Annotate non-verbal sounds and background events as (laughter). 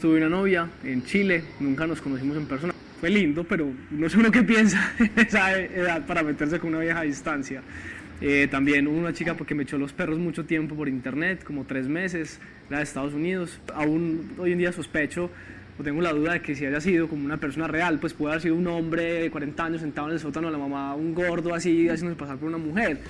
tuve una novia en Chile, nunca nos conocimos en persona. Fue lindo, pero no sé uno qué piensa (laughs) esa edad para meterse con una vieja a distancia. Eh, también hubo una chica porque me echó los perros mucho tiempo por internet, como tres meses, era de Estados Unidos. Aún hoy en día sospecho o tengo la duda de que si haya sido como una persona real, pues puede haber sido un hombre de 40 años sentado en el sótano de la mamá, un gordo así, haciéndose pasar por una mujer.